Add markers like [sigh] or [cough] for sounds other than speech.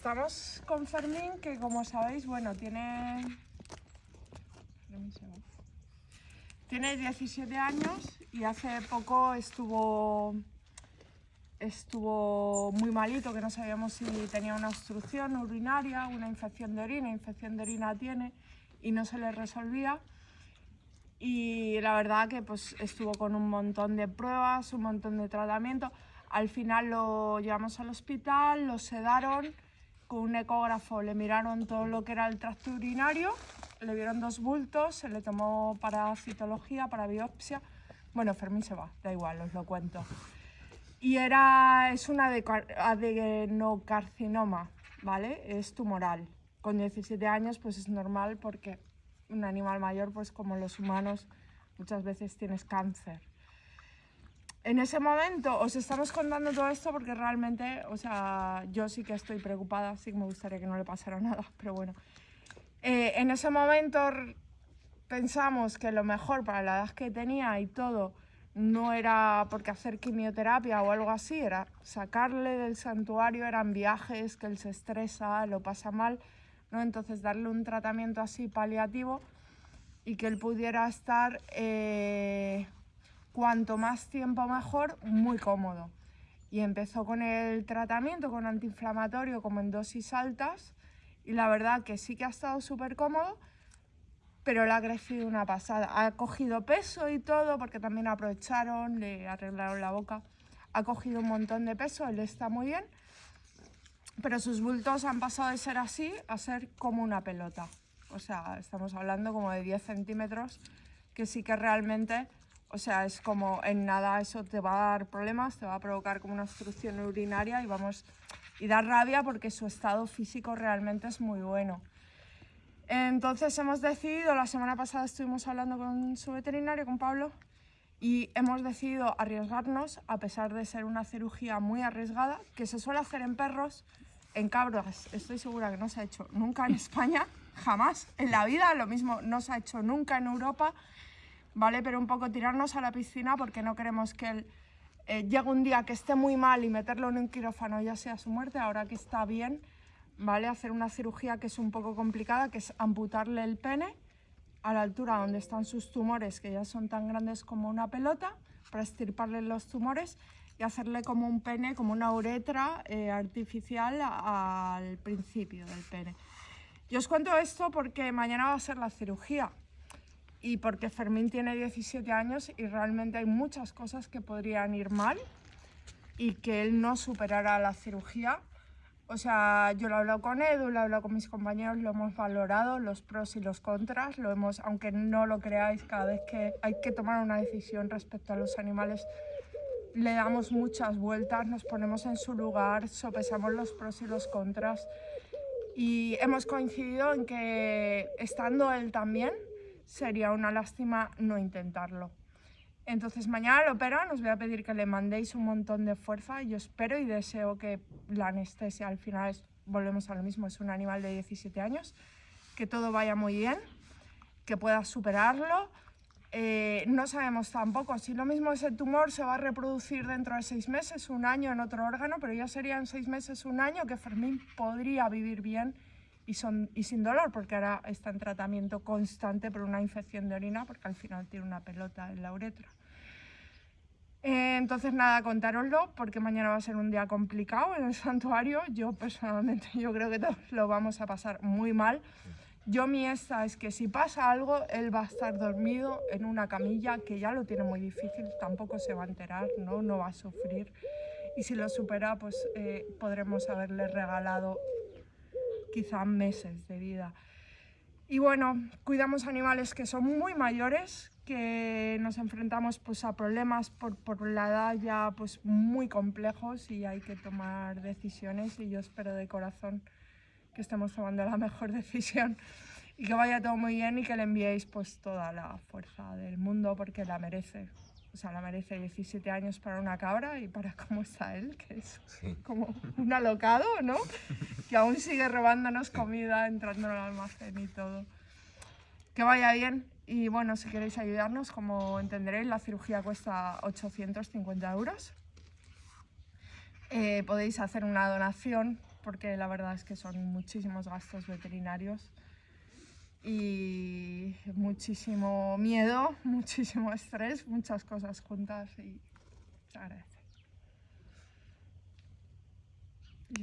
Estamos con Fermín, que como sabéis, bueno, tiene... Tiene 17 años y hace poco estuvo estuvo muy malito, que no sabíamos si tenía una obstrucción urinaria, una infección de orina, infección de orina tiene y no se le resolvía. Y la verdad que pues estuvo con un montón de pruebas, un montón de tratamiento. Al final lo llevamos al hospital, lo sedaron, con un ecógrafo le miraron todo lo que era el tracto urinario, le vieron dos bultos, se le tomó para citología, para biopsia. Bueno, Fermín se va, da igual, os lo cuento. Y era, es un adenocarcinoma, ¿vale? Es tumoral. Con 17 años pues es normal porque un animal mayor, pues como los humanos, muchas veces tienes cáncer. En ese momento os estamos contando todo esto porque realmente, o sea, yo sí que estoy preocupada, sí que me gustaría que no le pasara nada, pero bueno. Eh, en ese momento pensamos que lo mejor para la edad que tenía y todo no era porque hacer quimioterapia o algo así, era sacarle del santuario, eran viajes, que él se estresa, lo pasa mal, ¿no? Entonces darle un tratamiento así paliativo y que él pudiera estar eh, cuanto más tiempo mejor, muy cómodo. Y empezó con el tratamiento con antiinflamatorio como en dosis altas y la verdad que sí que ha estado súper cómodo, pero le ha crecido una pasada. Ha cogido peso y todo, porque también aprovecharon, le arreglaron la boca. Ha cogido un montón de peso, él está muy bien, pero sus bultos han pasado de ser así a ser como una pelota. O sea, estamos hablando como de 10 centímetros, que sí que realmente, o sea, es como en nada eso te va a dar problemas, te va a provocar como una obstrucción urinaria y vamos, y dar rabia porque su estado físico realmente es muy bueno. Entonces hemos decidido, la semana pasada estuvimos hablando con su veterinario, con Pablo, y hemos decidido arriesgarnos, a pesar de ser una cirugía muy arriesgada, que se suele hacer en perros, en cabras, estoy segura que no se ha hecho nunca en [laughs] España, jamás en la vida, lo mismo no se ha hecho nunca en Europa, ¿vale? Pero un poco tirarnos a la piscina porque no queremos que él eh, llegue un día que esté muy mal y meterlo en un quirófano ya sea su muerte, ahora que está bien, ¿vale? Hacer una cirugía que es un poco complicada, que es amputarle el pene a la altura donde están sus tumores, que ya son tan grandes como una pelota, para estirparle los tumores y hacerle como un pene, como una uretra eh, artificial al principio del pene. Yo os cuento esto porque mañana va a ser la cirugía y porque Fermín tiene 17 años y realmente hay muchas cosas que podrían ir mal y que él no superará la cirugía. O sea, yo lo he hablado con Edu, lo he hablado con mis compañeros, lo hemos valorado, los pros y los contras, lo hemos, aunque no lo creáis, cada vez que hay que tomar una decisión respecto a los animales, le damos muchas vueltas, nos ponemos en su lugar, sopesamos los pros y los contras. Y hemos coincidido en que estando él también, sería una lástima no intentarlo. Entonces mañana lo operan, os voy a pedir que le mandéis un montón de fuerza. Yo espero y deseo que la anestesia al final, volvemos a lo mismo, es un animal de 17 años, que todo vaya muy bien, que pueda superarlo. Eh, no sabemos tampoco si lo mismo ese tumor se va a reproducir dentro de seis meses, un año en otro órgano, pero ya serían seis meses, un año que Fermín podría vivir bien y, son, y sin dolor, porque ahora está en tratamiento constante por una infección de orina, porque al final tiene una pelota en la uretra. Eh, entonces nada, contároslo porque mañana va a ser un día complicado en el [laughs] santuario. Yo personalmente [laughs] yo creo que todos lo vamos a pasar muy mal. Yo mi esta es que si pasa algo, él va a estar dormido en una camilla que ya lo tiene muy difícil, tampoco se va a enterar, no, no va a sufrir. Y si lo supera, pues eh, podremos haberle regalado quizá meses de vida. Y bueno, cuidamos animales que son muy mayores, que nos enfrentamos pues, a problemas por, por, la edad ya pues, muy complejos y hay que tomar decisiones y yo espero de corazón que estemos tomando la mejor [laughs] decisión y que vaya todo muy bien y que le enviéis pues, toda la fuerza del mundo porque la merece. O sea, la merece 17 años para una cabra y para cómo está él, que es como un alocado, ¿no? Que aún sigue robándonos comida, entrando en el almacén y todo. Que vaya bien y bueno, si queréis ayudarnos, como entenderéis, la cirugía cuesta 850 euros. Eh, podéis hacer una donación porque la verdad es que son muchísimos gastos veterinarios y muchísimo miedo, [laughs] muchísimo estrés, muchas cosas juntas y se agradece. Y